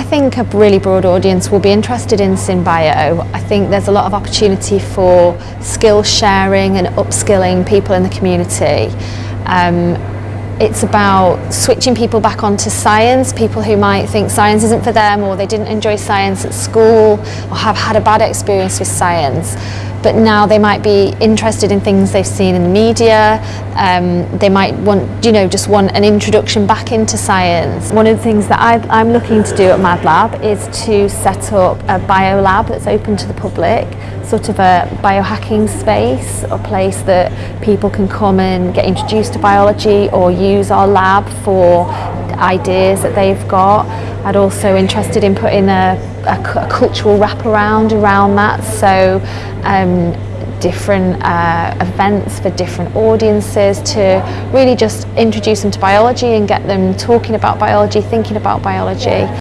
I think a really broad audience will be interested in Synbio. I think there's a lot of opportunity for skill sharing and upskilling people in the community. Um, it's about switching people back onto science, people who might think science isn't for them or they didn't enjoy science at school or have had a bad experience with science. But now they might be interested in things they've seen in the media. Um, they might want, you know, just want an introduction back into science. One of the things that I, am looking to do at MadLab is to set up a biolab that's open to the public, sort of a biohacking space, a place that people can come and get introduced to biology or use our lab for ideas that they've got. I'd also interested in putting a, a, a cultural wraparound around that, so um, different uh, events for different audiences to really just introduce them to biology and get them talking about biology, thinking about biology.